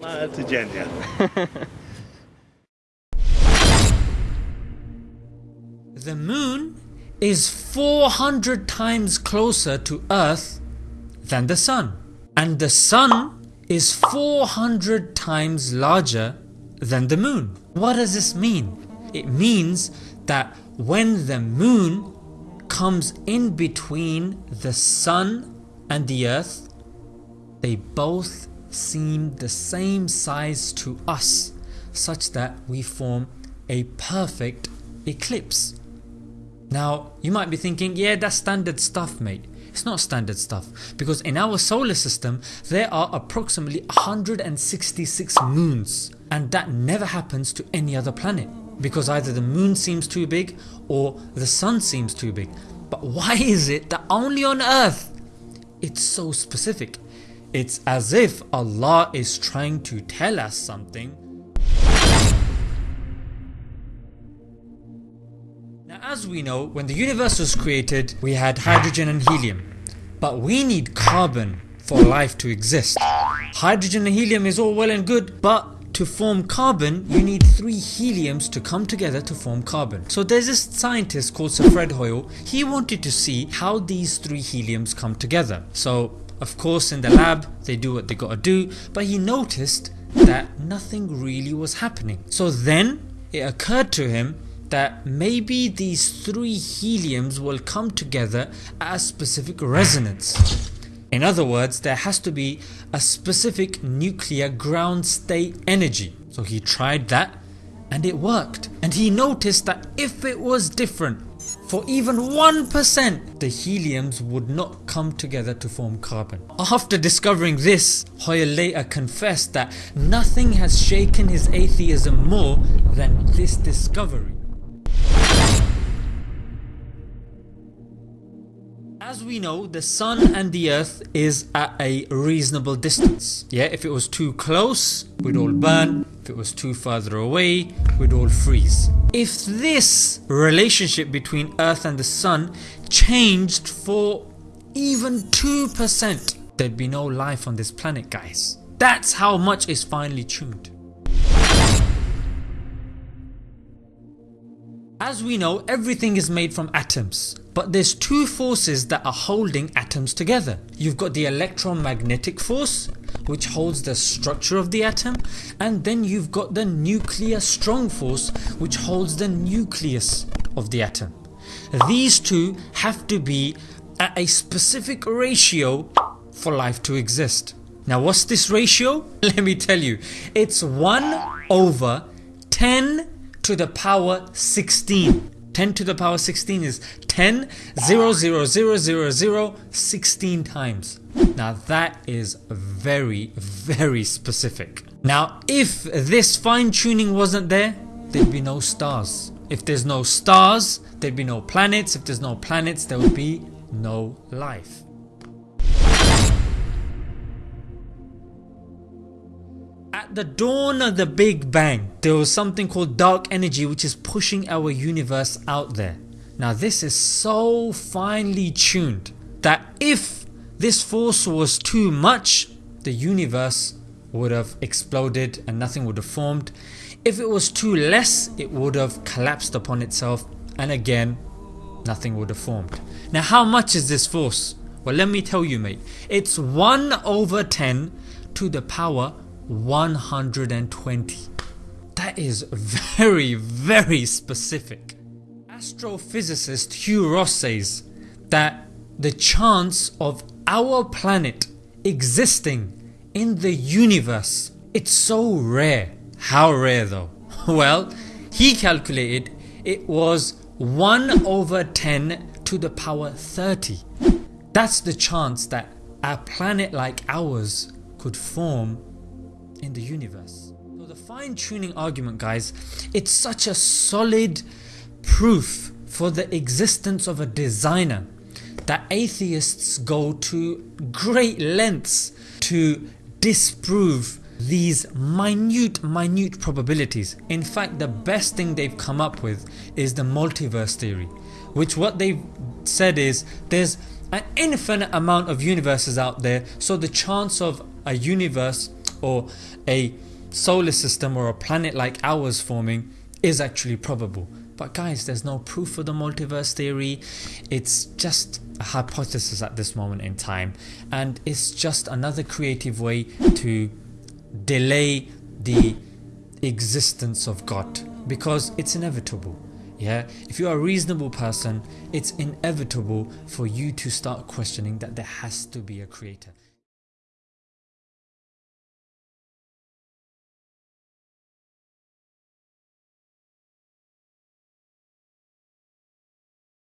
Ma codziennie. The moon is 400 times closer to earth than the sun and the sun is 400 times larger than the moon. What does this mean? It means that when the moon comes in between the sun and the earth they both seem the same size to us such that we form a perfect eclipse. Now you might be thinking yeah that's standard stuff mate. It's not standard stuff because in our solar system there are approximately 166 moons and that never happens to any other planet because either the moon seems too big or the sun seems too big. But why is it that only on earth it's so specific? It's as if Allah is trying to tell us something Now as we know when the universe was created we had hydrogen and helium but we need carbon for life to exist. Hydrogen and helium is all well and good but to form carbon you need 3 heliums to come together to form carbon. So there's this scientist called Sir Fred Hoyle, he wanted to see how these 3 heliums come together. So of course in the lab they do what they gotta do but he noticed that nothing really was happening. So then it occurred to him that maybe these three heliums will come together at a specific resonance. In other words there has to be a specific nuclear ground state energy. So he tried that and it worked and he noticed that if it was different for even 1% the heliums would not come together to form carbon. After discovering this Hoyle later confessed that nothing has shaken his atheism more than this discovery. As we know the sun and the earth is at a reasonable distance. Yeah if it was too close we'd all burn, if it was too further away we'd all freeze. If this relationship between earth and the sun changed for even 2% there'd be no life on this planet guys. That's how much is finely tuned. As we know everything is made from atoms but there's two forces that are holding atoms together. You've got the electromagnetic force which holds the structure of the atom and then you've got the nuclear strong force which holds the nucleus of the atom. These two have to be at a specific ratio for life to exist. Now what's this ratio? Let me tell you. It's 1 over 10 to the power 16. 10 to the power 16 is 10 0 0 0 0 0 16 times. Now that is very very specific. Now if this fine tuning wasn't there there'd be no stars. If there's no stars there'd be no planets. If there's no planets there would be no life. At the dawn of the Big Bang there was something called dark energy which is pushing our universe out there. Now this is so finely tuned that if this force was too much the universe would have exploded and nothing would have formed. If it was too less it would have collapsed upon itself and again nothing would have formed. Now how much is this force? Well let me tell you mate, it's 1 over 10 to the power 120. That is very very specific. Astrophysicist Hugh Ross says that the chance of our planet existing in the universe it's so rare. How rare though? Well he calculated it was 1 over 10 to the power 30. That's the chance that a planet like ours could form in the universe. So the fine tuning argument guys, it's such a solid proof for the existence of a designer that atheists go to great lengths to disprove these minute minute probabilities. In fact the best thing they've come up with is the multiverse theory which what they've said is there's an infinite amount of universes out there so the chance of a universe or a solar system or a planet like ours forming is actually probable. But guys there's no proof for the multiverse theory, it's just a hypothesis at this moment in time and it's just another creative way to delay the existence of God because it's inevitable. Yeah, if you are a reasonable person, it's inevitable for you to start questioning that there has to be a creator.